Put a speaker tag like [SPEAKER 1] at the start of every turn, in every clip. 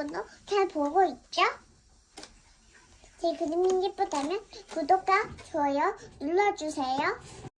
[SPEAKER 1] 여러분도 잘 보고 있죠? 제 그림이 예쁘다면 구독과 좋아요 눌러주세요.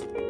[SPEAKER 1] you